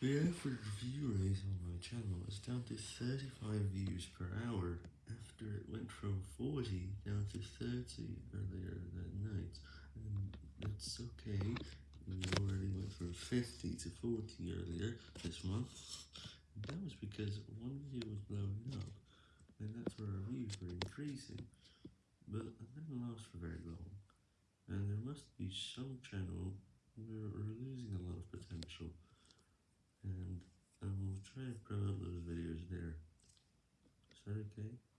The average view rate on my channel is down to 35 views per hour, after it went from 40 down to 30 earlier that night, and that's okay, we already went from 50 to 40 earlier this month, and that was because one video was blowing up, and that's where our views were increasing, but that didn't last for very long, and there must be some channel where try to promote those videos there. Is that okay?